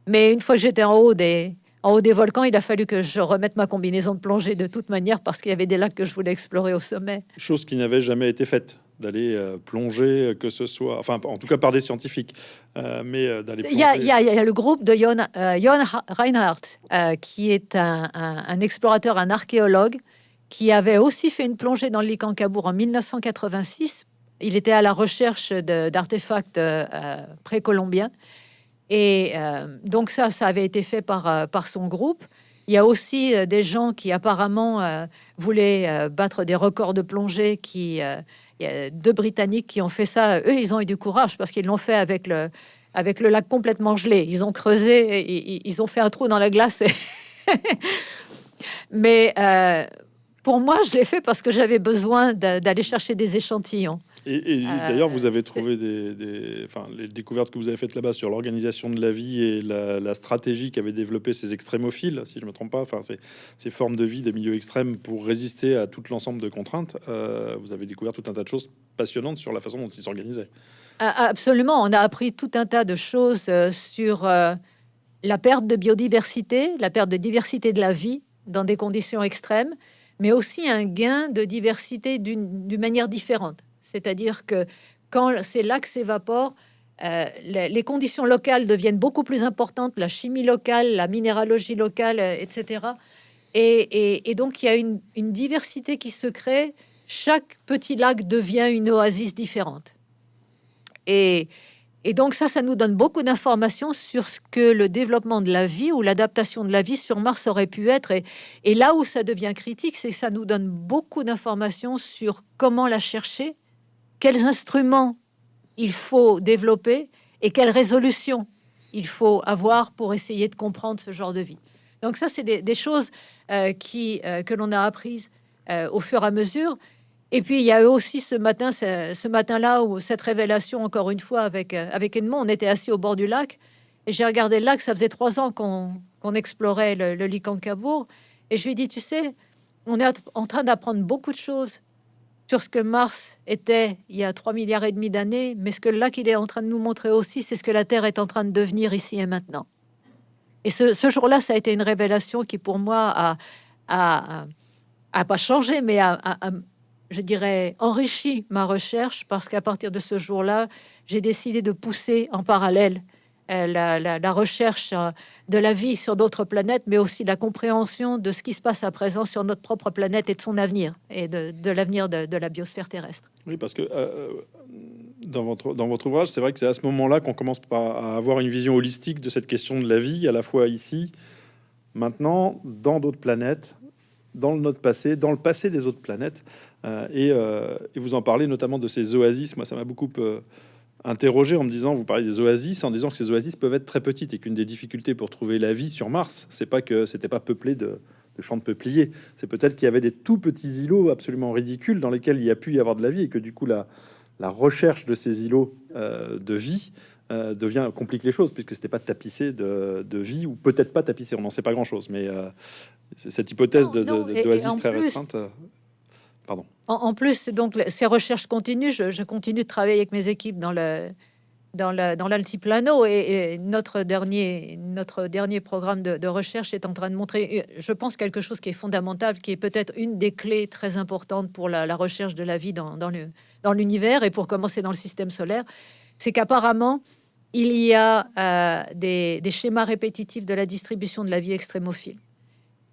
Mais une fois que j'étais en haut des, en haut des volcans, il a fallu que je remette ma combinaison de plongée de toute manière parce qu'il y avait des lacs que je voulais explorer au sommet. Chose qui n'avait jamais été faite d'aller euh, plonger, euh, que ce soit, enfin, en tout cas par des scientifiques, euh, mais d'aller. Il y, a, y, a le groupe de Jon, Reinhardt, qui est un, un, explorateur, un archéologue, qui avait aussi fait une plongée dans le Licancabour en 1986. Il était à la recherche d'artefacts euh, euh, précolombiens. Et euh, donc ça, ça avait été fait par, par son groupe. Il y a aussi des gens qui apparemment voulaient battre des records de plongée. Qui, il y a deux Britanniques qui ont fait ça. Eux, ils ont eu du courage parce qu'ils l'ont fait avec le, avec le lac complètement gelé. Ils ont creusé, ils ont fait un trou dans la glace. Mais pour moi, je l'ai fait parce que j'avais besoin d'aller chercher des échantillons. Et, euh, d'ailleurs, vous avez trouvé des, enfin, les découvertes que vous avez faites là-bas sur l'organisation de la vie et la, stratégie qu'avaient développé ces extrémophiles, si je me trompe pas, enfin, ces, formes de vie des milieux extrêmes pour résister à tout l'ensemble de contraintes. Euh, vous avez découvert tout un tas de choses passionnantes sur la façon dont ils s'organisaient. Absolument, on a appris tout un tas de choses euh, sur la perte de biodiversité, la perte de diversité de la vie dans des conditions extrêmes mais aussi un gain de diversité d'une manière différente. C'est-à-dire que quand ces lacs s'évaporent, euh, les, conditions locales deviennent beaucoup plus importantes, la chimie locale, la minéralogie locale, euh, etc. Et, donc, il y a une, une, diversité qui se crée. Chaque petit lac devient une oasis différente. Et, et donc ça, ça nous donne beaucoup d'informations sur ce que le développement de la vie ou l'adaptation de la vie sur Mars aurait pu être. Et, là où ça devient critique, c'est que ça nous donne beaucoup d'informations sur comment la chercher, quels instruments il faut développer et quelle résolution il faut avoir pour essayer de comprendre ce genre de vie. Donc ça, c'est des, choses euh, qui, euh, que l'on a apprises euh, au fur et à mesure. Et puis il y a eu aussi ce matin, ce, matin-là, où cette révélation, encore une fois, avec, euh, avec Edmond, on était assis au bord du lac, et j'ai regardé le lac, ça faisait trois ans qu'on explorait le, le et je lui ai dit, tu sais, on est en train d'apprendre beaucoup de choses sur ce que Mars était il y a 3 milliards et demi d'années, mais ce que le lac il est en train de nous montrer aussi, c'est ce que la Terre est en train de devenir ici et maintenant. Et ce, jour-là, ça a été une révélation qui, pour moi, a, a pas changé, mais a, je dirais, enrichi ma recherche parce qu'à partir de ce jour-là, j'ai décidé de pousser en parallèle euh, la, recherche euh, de la vie sur d'autres planètes, mais aussi la compréhension de ce qui se passe à présent sur notre propre planète et de son avenir et de, l'avenir de, la biosphère terrestre. Oui, parce que euh, dans, votre, dans votre ouvrage, c'est vrai que c'est à ce moment-là qu'on commence à avoir une vision holistique de cette question de la vie, à la fois ici, maintenant, dans d'autres planètes, dans notre passé, dans le passé des autres planètes. Et, vous en parlez notamment de ces oasis. Moi, ça m'a beaucoup interrogé en me disant, vous parlez des oasis, en disant que ces oasis peuvent être très petites et qu'une des difficultés pour trouver la vie sur Mars, c'est pas que c'était pas peuplé de, champs de peupliers, c'est peut-être qu'il y avait des tout petits îlots absolument ridicules dans lesquels il y a pu y avoir de la vie et que du coup la, la recherche de ces îlots euh, de vie euh, devient complique les choses puisque c'était pas tapissé de, de, vie ou peut-être pas tapissé, on n'en sait pas grand-chose, mais euh, cette hypothèse de, d'oasis très restreinte. En, plus, donc ces recherches continuent. Je, continue de travailler avec mes équipes dans l'altiplano et, notre dernier notre dernier programme de, recherche est en train de montrer, je pense quelque chose qui est fondamental, qui est peut-être une des clés très importantes pour la, recherche de la vie dans l'univers et pour commencer dans le système solaire, c'est qu'apparemment il y a euh, des, des schémas répétitifs de la distribution de la vie extrémophile.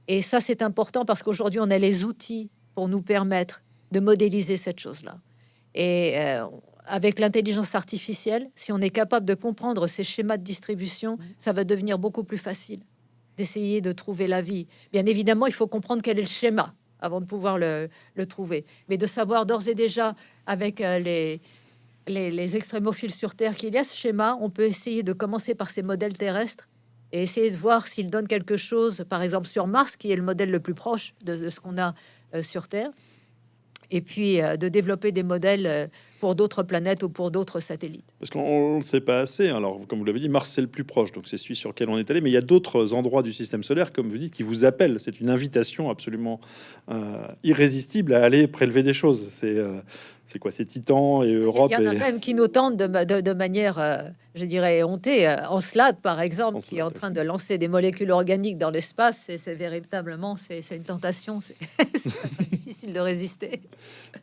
Et ça, c'est important parce qu'aujourd'hui, on a les outils pour nous permettre de modéliser cette chose-là. Et euh, avec l'intelligence artificielle, si on est capable de comprendre ces schémas de distribution, ça va devenir beaucoup plus facile d'essayer de trouver la vie. Bien évidemment, il faut comprendre quel est le schéma avant de pouvoir le, trouver. Mais de savoir d'ores et déjà, avec euh, les, les, les extrémophiles sur Terre, qu'il y a ce schéma, on peut essayer de commencer par ces modèles terrestres et essayer de voir s'ils donnent quelque chose, par exemple sur Mars, qui est le modèle le plus proche de ce qu'on a sur Terre, et puis euh, de développer des modèles euh, pour d'autres planètes ou pour d'autres satellites. Parce qu'on ne sait pas assez. Hein. Alors, comme vous l'avez dit, Mars c'est le plus proche, donc c'est celui sur lequel on est allé. Mais il y a d'autres endroits du système solaire, comme vous dites, qui vous appellent. C'est une invitation absolument irrésistible à aller prélever des choses. C'est c'est quoi? C'est Titan et Europe. Il y en a même qui nous tentent de, manière, euh, je dirais, hontée. Euh, Encelade, par exemple, qui est en train de lancer des molécules organiques dans l'espace. C'est véritablement, c'est une tentation. C'est difficile de résister.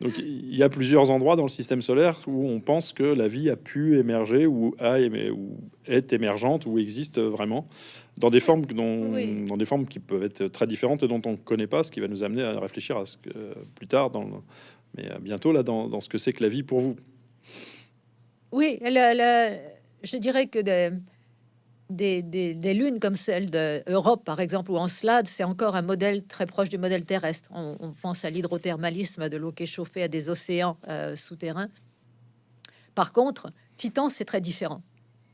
Donc, il y a plusieurs endroits dans le système solaire où on pense que la vie a pu émerger ou, a ou est émergente ou existe vraiment dans des formes dont, dans des formes qui peuvent être très différentes et dont on ne connaît pas, ce qui va nous amener à réfléchir à ce que plus tard dans le mais bientôt là dans, ce que c'est que la vie pour vous. Oui, je dirais que des, des, lunes comme celle d'Europe, par exemple, ou Encelade, c'est encore un modèle très proche du modèle terrestre. On, pense à l'hydrothermalisme de l'eau qui est chauffée à des océans euh, souterrains. Par contre, Titan, c'est très différent.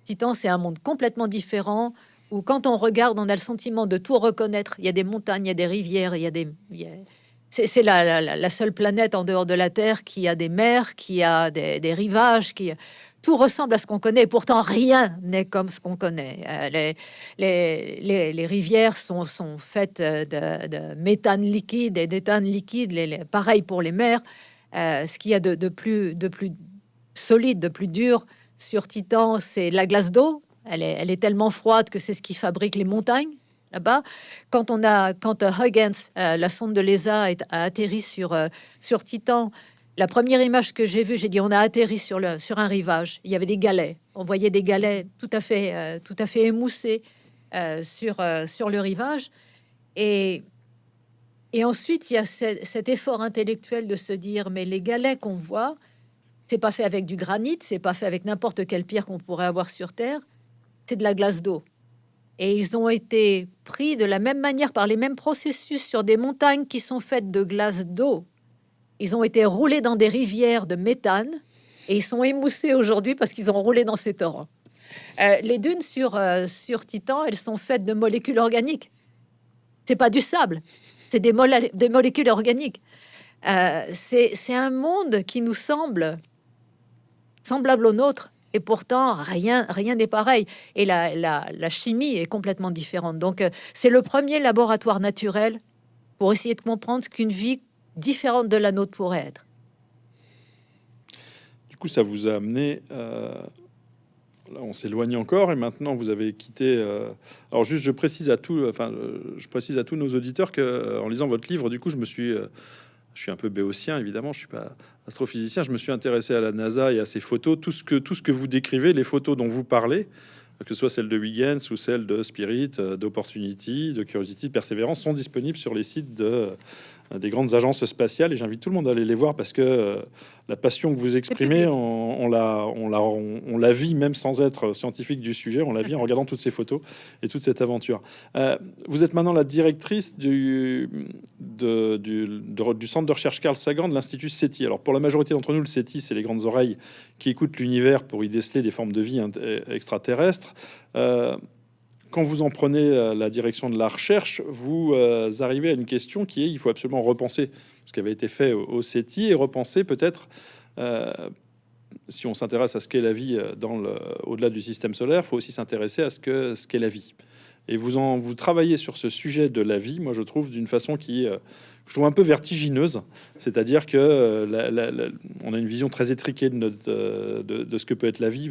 Titan, c'est un monde complètement différent où quand on regarde, on a le sentiment de tout reconnaître. Il y a des montagnes, il y a des rivières, il y a des... C'est la, seule planète en dehors de la Terre qui a des mers, qui a des, rivages, qui tout ressemble à ce qu'on connaît. Pourtant, rien n'est comme ce qu'on connaît. Euh, les, rivières sont, faites de, méthane liquide et d'éthane liquide. pareil pour les mers. Euh, ce qu'il y a de, plus, de plus solide, de plus dur sur Titan, c'est la glace d'eau. elle est tellement froide que c'est ce qui fabrique les montagnes là-bas. Quand on a, quand euh, Huygens, euh, la sonde de l'ESA, a atterri sur euh, sur Titan, la première image que j'ai vue, j'ai dit on a atterri sur un rivage. Il y avait des galets. On voyait des galets tout à fait tout à fait émoussés sur sur le rivage. Et et ensuite, il y a cet effort intellectuel de se dire mais les galets qu'on voit, c'est pas fait avec du granit, c'est pas fait avec n'importe quelle pierre qu'on pourrait avoir sur Terre, c'est de la glace d'eau et ils ont été pris de la même manière par les mêmes processus sur des montagnes qui sont faites de glace d'eau. Ils ont été roulés dans des rivières de méthane et ils sont émoussés aujourd'hui parce qu'ils ont roulé dans ces torrents. Euh, les dunes sur, euh, sur Titan, elles sont faites de molécules organiques. C'est pas du sable, c'est des, des, molécules organiques. Euh, c'est un monde qui nous semble semblable au nôtre, et pourtant rien rien n'est pareil et la, la, chimie est complètement différente donc euh, c'est le premier laboratoire naturel pour essayer de comprendre ce qu'une vie différente de la nôtre pourrait être du coup ça vous a amené euh, là on s'éloigne encore et maintenant vous avez quitté euh, alors juste je précise à tout enfin je précise à tous nos auditeurs que en lisant votre livre du coup je me suis je suis un peu béotien évidemment je suis pas astrophysicien, je me suis intéressé à la NASA et à ses photos. Tout ce que, tout ce que vous décrivez, les photos dont vous parlez, que ce soit celle de Huygens ou celle de Spirit, euh, d'Opportunity, de Curiosity, de Perseverance, sont disponibles sur les sites de, des grandes agences spatiales. Et j'invite tout le monde à aller les voir parce que la passion que vous exprimez, on, on la, on, la, on, la vit même sans être scientifique du sujet, on la vit en regardant toutes ces photos et toute cette aventure. vous êtes maintenant la directrice du, de, du, du centre de recherche Carl Sagan de l'Institut SETI. Alors pour la majorité d'entre nous, le SETI, c'est les grandes oreilles qui écoutent l'univers pour y déceler des formes de vie extraterrestres. Euh, quand vous en prenez euh, la direction de la recherche, vous euh, arrivez à une question qui est il faut absolument repenser ce qui avait été fait au, CETI et repenser peut-être, si on s'intéresse à ce qu'est la vie dans le, au-delà du système solaire, il faut aussi s'intéresser à ce que ce qu'est la vie. Et vous en vous travaillez sur ce sujet de la vie, moi je trouve d'une façon qui je trouve un peu vertigineuse, c'est-à-dire que on a une vision très étriquée de, notre, de, ce que peut être la vie,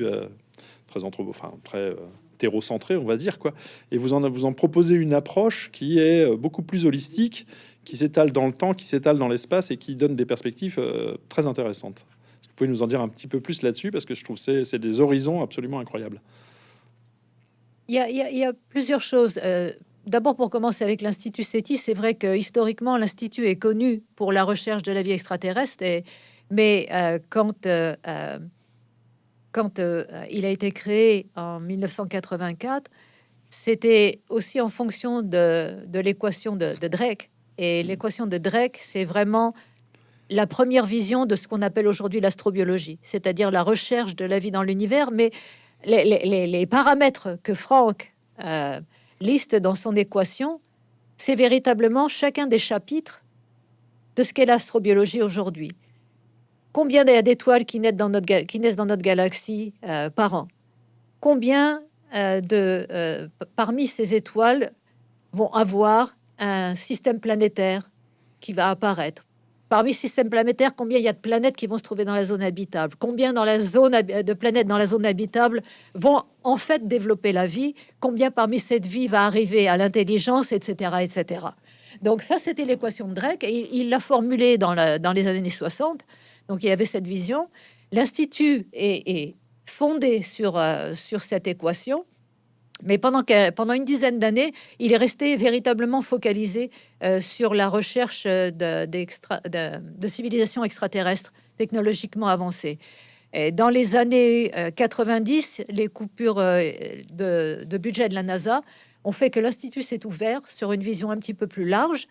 très entre, enfin très hétérocentré, on va dire quoi. Et vous en vous en proposez une approche qui est euh, beaucoup plus holistique, qui s'étale dans le temps, qui s'étale dans l'espace et qui donne des perspectives euh, très intéressantes. Vous pouvez nous en dire un petit peu plus là-dessus? Parce que je trouve c'est c'est des horizons absolument incroyables. Il y a, il y plusieurs choses. Euh, d'abord, pour commencer avec l'Institut SETI, c'est vrai que historiquement, l'Institut est connu pour la recherche de la vie extraterrestre, et, mais quand quand euh, il a été créé en 1984, c'était aussi en fonction de, l'équation de, Drake. Et l'équation de Drake, c'est vraiment la première vision de ce qu'on appelle aujourd'hui l'astrobiologie, c'est-à-dire la recherche de la vie dans l'univers. Mais les, paramètres que Franck euh, liste dans son équation, c'est véritablement chacun des chapitres de ce qu'est l'astrobiologie aujourd'hui. Combien d'étoiles qui naissent dans notre, qui naissent dans notre galaxie euh, par an? Combien euh, de, euh, parmi ces étoiles vont avoir un système planétaire qui va apparaître? Parmi systèmes planétaires, combien il y a de planètes qui vont se trouver dans la zone habitable? Combien dans la zone de planètes dans la zone habitable vont en fait développer la vie? Combien parmi cette vie va arriver à l'intelligence, etc., etc. Donc ça, c'était l'équation de Drake et il l'a formulée dans les années 60 donc il y avait cette vision. L'Institut est, fondé sur, euh, sur cette équation. Mais pendant, pendant une dizaine d'années, il est resté véritablement focalisé euh, sur la recherche de, de, civilisations extraterrestres technologiquement avancées. Et dans les années 90, euh, les coupures de, de, budget de la NASA ont fait que l'Institut s'est ouvert sur une vision un petit peu plus large.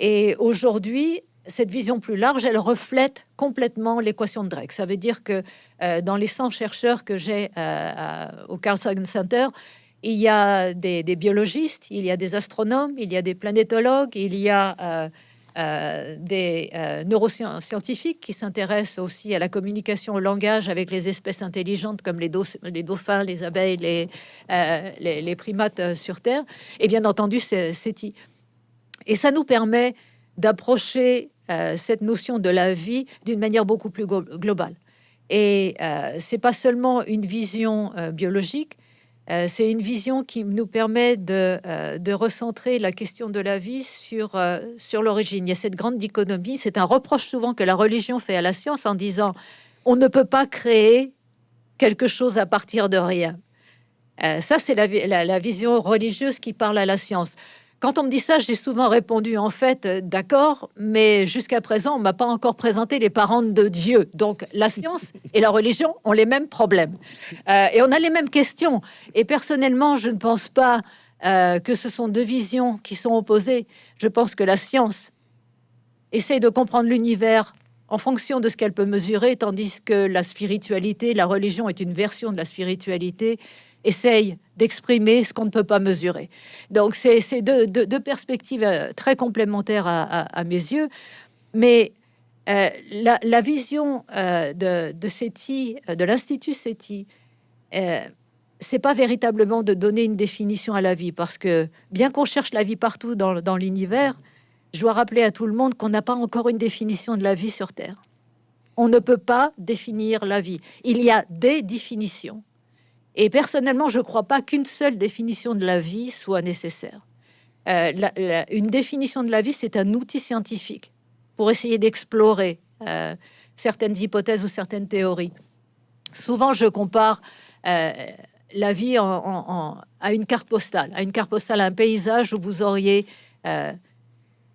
Et aujourd'hui, cette vision plus large, elle reflète complètement l'équation de Drake. Ça veut dire que euh, dans les 100 chercheurs que j'ai euh, au Carl Sagan Center, il y a des, biologistes, il y a des astronomes, il y a des planétologues, il y a euh, des neuroscientifiques qui s'intéressent aussi à la communication au langage avec les espèces intelligentes comme les, dauphins, les abeilles, les, primates sur Terre. Et bien entendu, c'est. Et ça nous permet d'approcher euh, cette notion de la vie d'une manière beaucoup plus globale. Et euh, c'est pas seulement une vision euh, biologique, c'est une vision qui nous permet de, de, recentrer la question de la vie sur, sur l'origine. Il y a cette grande dichotomie, c'est un reproche souvent que la religion fait à la science en disant on ne peut pas créer quelque chose à partir de rien. ça, c'est la, la, vision religieuse qui parle à la science. Quand on me dit ça, j'ai souvent répondu en fait, euh, d'accord, mais jusqu'à présent, on m'a pas encore présenté les parents de Dieu. Donc la science et la religion ont les mêmes problèmes euh, et on a les mêmes questions. Et personnellement, je ne pense pas euh, que ce sont deux visions qui sont opposées. Je pense que la science essaie de comprendre l'univers en fonction de ce qu'elle peut mesurer, tandis que la spiritualité, la religion est une version de la spiritualité essaye d'exprimer ce qu'on ne peut pas mesurer. Donc, c'est deux, perspectives euh, très complémentaires à, mes yeux. Mais euh, la, vision euh, de, de SETI, de l'Institut SETI, c'est pas véritablement de donner une définition à la vie, parce que bien qu'on cherche la vie partout dans, dans l'univers, je dois rappeler à tout le monde qu'on n'a pas encore une définition de la vie sur Terre. On ne peut pas définir la vie. Il y a des définitions. Et personnellement, je ne crois pas qu'une seule définition de la vie soit nécessaire. Euh, une définition de la vie, c'est un outil scientifique pour essayer d'explorer euh, certaines hypothèses ou certaines théories. Souvent, je compare euh, la vie à une carte postale, à une carte postale, à un paysage où vous auriez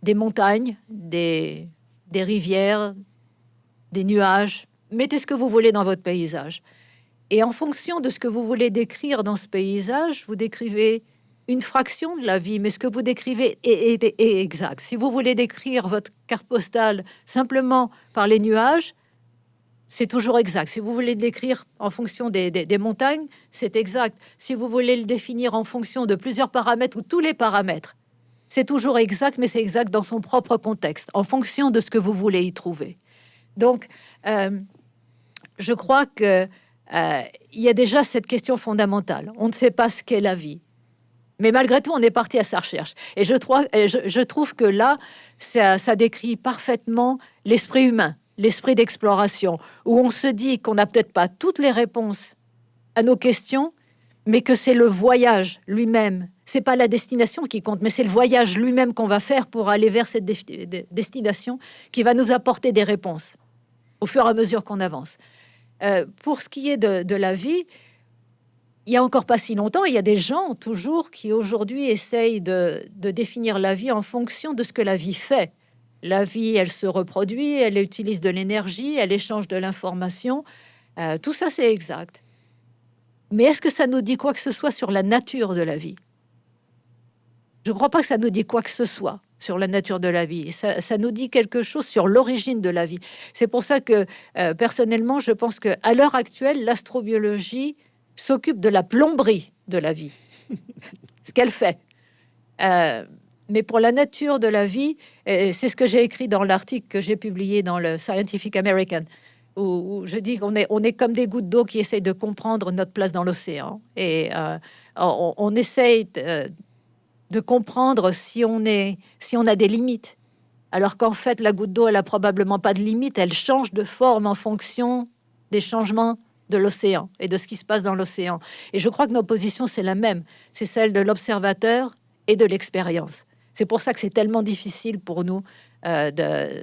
des montagnes, des, des rivières, des nuages. Mettez ce que vous voulez dans votre paysage. Et en fonction de ce que vous voulez décrire dans ce paysage, vous décrivez une fraction de la vie, mais ce que vous décrivez est, exact. Si vous voulez décrire votre carte postale simplement par les nuages, c'est toujours exact. Si vous voulez le décrire en fonction des, montagnes, c'est exact. Si vous voulez le définir en fonction de plusieurs paramètres ou tous les paramètres, c'est toujours exact, mais c'est exact dans son propre contexte, en fonction de ce que vous voulez y trouver. Donc, euh, je crois que euh, il y a déjà cette question fondamentale. On ne sait pas ce qu'est la vie. Mais malgré tout, on est parti à sa recherche. Et je, trouve que là, ça, ça décrit parfaitement l'esprit humain, l'esprit d'exploration, où on se dit qu'on n'a peut-être pas toutes les réponses à nos questions, mais que c'est le voyage lui-même. C'est pas la destination qui compte, mais c'est le voyage lui-même qu'on va faire pour aller vers cette destination qui va nous apporter des réponses au fur et à mesure qu'on avance. Euh, pour ce qui est de, la vie, il y a encore pas si longtemps, il y a des gens toujours qui aujourd'hui essayent de, définir la vie en fonction de ce que la vie fait. La vie, elle se reproduit, elle utilise de l'énergie, elle échange de l'information. Euh, tout ça, c'est exact. Mais est-ce que ça nous dit quoi que ce soit sur la nature de la vie? Je ne crois pas que ça nous dit quoi que ce soit sur la nature de la vie. Ça, nous dit quelque chose sur l'origine de la vie. C'est pour ça que, euh, personnellement, je pense que à l'heure actuelle, l'astrobiologie s'occupe de la plomberie de la vie, ce qu'elle fait. Euh, mais pour la nature de la vie, c'est ce que j'ai écrit dans l'article que j'ai publié dans le Scientific American, où, je dis qu'on est, comme des gouttes d'eau qui essayent de comprendre notre place dans l'océan. Et euh, on, on, essaye de comprendre si on, est, si on a des limites. Alors qu'en fait, la goutte d'eau, elle a probablement pas de limite, elle change de forme en fonction des changements de l'océan et de ce qui se passe dans l'océan. Et je crois que nos positions, c'est la même, c'est celle de l'observateur et de l'expérience. C'est pour ça que c'est tellement difficile pour nous euh,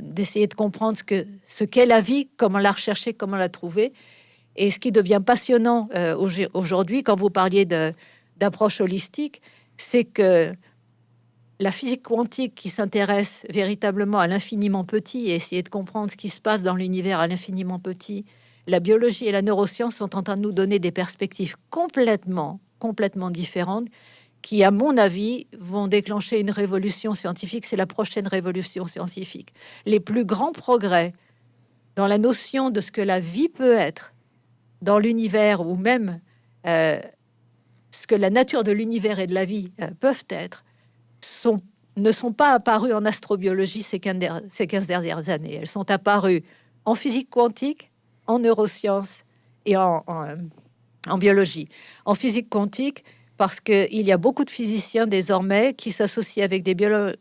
d'essayer de, comprendre ce qu'est ce la vie, comment la rechercher, comment la trouver. Et ce qui devient passionnant euh, aujourd'hui, quand vous parliez d'approche holistique, c'est que la physique quantique qui s'intéresse véritablement à l'infiniment petit et essayer de comprendre ce qui se passe dans l'univers à l'infiniment petit, la biologie et la neuroscience sont en train de nous donner des perspectives complètement, complètement différentes qui, à mon avis, vont déclencher une révolution scientifique. C'est la prochaine révolution scientifique. Les plus grands progrès dans la notion de ce que la vie peut être dans l'univers ou même euh, ce que la nature de l'univers et de la vie euh, peuvent être, sont, ne sont pas apparues en astrobiologie ces 15, ces 15 dernières années. Elles sont apparues en physique quantique, en neurosciences et en, en, biologie. En physique quantique, parce qu'il y a beaucoup de physiciens désormais qui s'associent avec des,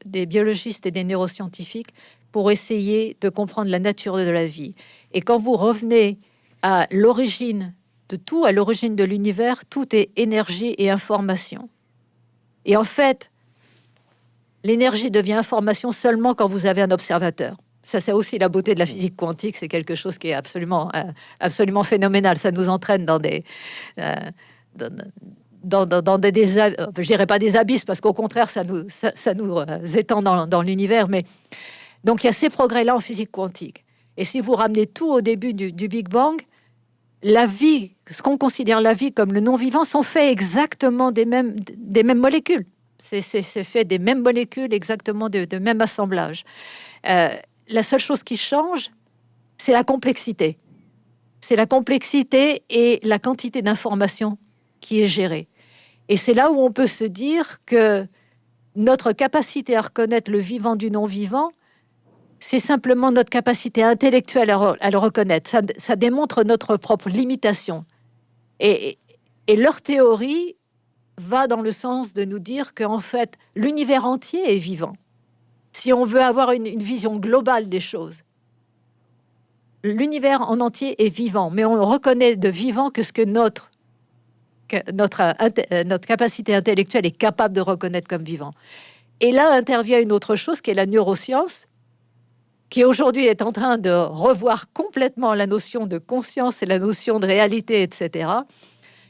des biologistes et des neuroscientifiques pour essayer de comprendre la nature de la vie. Et quand vous revenez à l'origine de tout, à l'origine de l'univers, tout est énergie et information. Et en fait, l'énergie devient information seulement quand vous avez un observateur. Ça, c'est aussi la beauté de la physique quantique. C'est quelque chose qui est absolument, euh, absolument phénoménal. Ça nous entraîne dans des, euh, dans, dans, des, dirais pas des abysses, parce qu'au contraire, ça nous, ça, nous euh, étend dans, l'univers. Mais donc, il y a ces progrès-là en physique quantique. Et si vous ramenez tout au début du Big Bang, la vie, ce qu'on considère la vie comme le non-vivant, sont faits exactement des mêmes, des mêmes molécules. C'est fait des mêmes molécules, exactement de, même assemblage. Euh, la seule chose qui change, c'est la complexité. C'est la complexité et la quantité d'informations qui est gérée. Et c'est là où on peut se dire que notre capacité à reconnaître le vivant du non-vivant, c'est simplement notre capacité intellectuelle à, le reconnaître. Ça, démontre notre propre limitation. Et, leur théorie va dans le sens de nous dire qu'en fait, l'univers entier est vivant. Si on veut avoir une, vision globale des choses, l'univers en entier est vivant, mais on reconnaît de vivant que ce que notre, notre, notre capacité intellectuelle est capable de reconnaître comme vivant. Et là intervient une autre chose qui est la neuroscience, qui aujourd'hui est en train de revoir complètement la notion de conscience et la notion de réalité, etc.,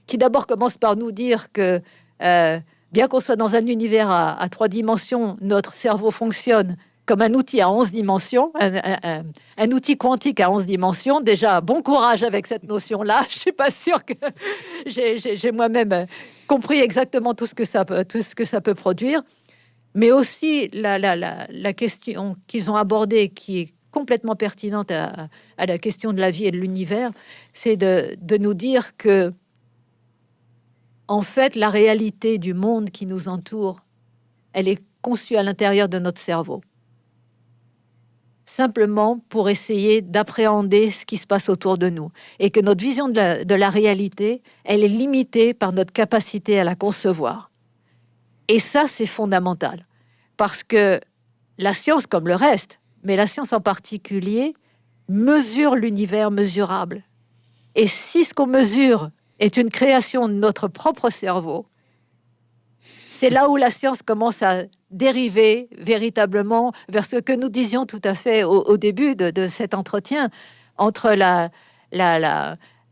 qui d'abord commence par nous dire que euh, bien qu'on soit dans un univers à, trois dimensions, notre cerveau fonctionne comme un outil à 11 dimensions, un, outil quantique à 11 dimensions. Déjà, bon courage avec cette notion-là. Je suis pas sûre que j'ai moi-même compris exactement tout ce que ça peut produire. Mais aussi la, question qu'ils ont abordée, qui est complètement pertinente à, la question de la vie et de l'univers, c'est de nous dire que, en fait, la réalité du monde qui nous entoure, elle est conçue à l'intérieur de notre cerveau simplement pour essayer d'appréhender ce qui se passe autour de nous et que notre vision de la, réalité, elle est limitée par notre capacité à la concevoir. Et ça, c'est fondamental parce que la science, comme le reste, mais la science en particulier, mesure l'univers mesurable. Et si ce qu'on mesure est une création de notre propre cerveau, c'est là où la science commence à dériver véritablement vers ce que nous disions tout à fait au, début de, cet entretien entre la,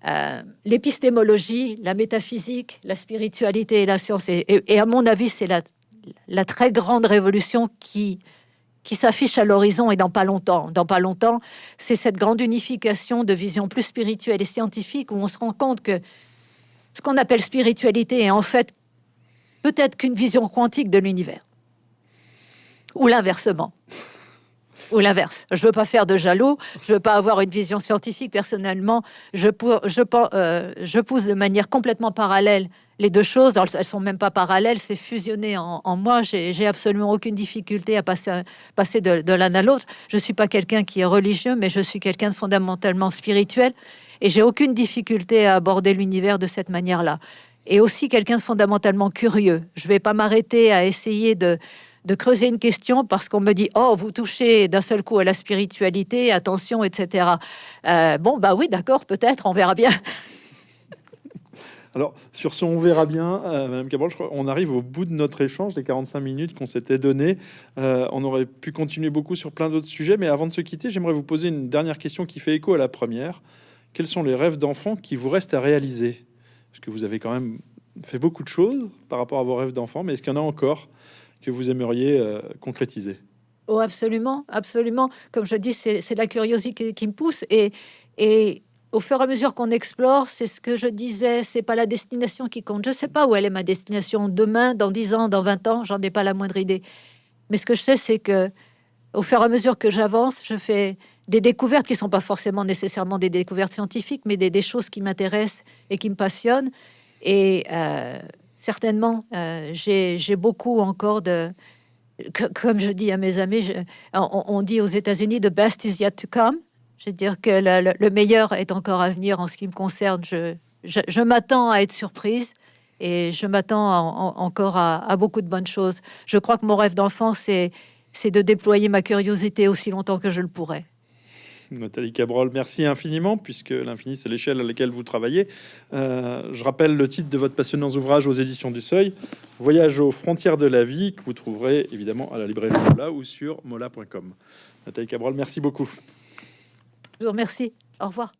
euh, l'épistémologie, la métaphysique, la spiritualité et la science. Et, à mon avis, c'est la, la, très grande révolution qui, qui s'affiche à l'horizon et dans pas longtemps. Dans pas longtemps, c'est cette grande unification de vision plus spirituelle et scientifique où on se rend compte que ce qu'on appelle spiritualité est en fait peut-être qu'une vision quantique de l'univers. Ou l'inversement. Ou l'inverse. Je veux pas faire de jaloux, je veux pas avoir une vision scientifique personnellement. Je, je, euh, je pousse de manière complètement parallèle les deux choses. Elles sont même pas parallèles, c'est fusionné en, moi. J'ai absolument aucune difficulté à passer, de, de l'un à l'autre. Je suis pas quelqu'un qui est religieux, mais je suis quelqu'un de fondamentalement spirituel. Et j'ai aucune difficulté à aborder l'univers de cette manière-là et aussi quelqu'un de fondamentalement curieux. Je vais pas m'arrêter à essayer de, de creuser une question parce qu'on me dit oh vous touchez d'un seul coup à la spiritualité attention etc euh, bon bah oui d'accord peut-être on verra bien. Alors sur ce on verra bien euh, madame Cabral je crois on arrive au bout de notre échange des 45 minutes qu'on s'était donné euh, on aurait pu continuer beaucoup sur plein d'autres sujets mais avant de se quitter j'aimerais vous poser une dernière question qui fait écho à la première. Quels sont les rêves d'enfants qui vous restent à réaliser? Parce que vous avez quand même fait beaucoup de choses par rapport à vos rêves d'enfant, mais est-ce qu'il y en a encore? Que vous aimeriez euh, concrétiser Oh, absolument, absolument. Comme je dis, c'est la curiosité qui me pousse et, au fur et à mesure qu'on explore, c'est ce que je disais, c'est pas la destination qui compte. Je sais pas où elle est ma destination demain, dans 10 ans, dans 20 ans, j'en ai pas la moindre idée. Mais ce que je sais, c'est que au fur et à mesure que j'avance, je fais des découvertes qui sont pas forcément nécessairement des découvertes scientifiques, mais des, choses qui m'intéressent et qui me passionnent. Euh, certainement, euh, j'ai beaucoup encore de... comme je dis à mes amis, on, dit aux États-Unis, the best is yet to come. Je veux dire que le, meilleur est encore à venir en ce qui me concerne. Je, m'attends à être surprise et je m'attends encore à, à, beaucoup de bonnes choses. Je crois que mon rêve d'enfant, c'est de déployer ma curiosité aussi longtemps que je le pourrais. Nathalie Cabrol, merci infiniment, puisque l'infini, c'est l'échelle à laquelle vous travaillez. Euh, je rappelle le titre de votre passionnant ouvrage aux éditions du Seuil, Voyage aux frontières de la vie, que vous trouverez évidemment à la librairie Mola ou sur mola.com. Nathalie Cabrol, merci beaucoup. Je vous remercie. Au revoir.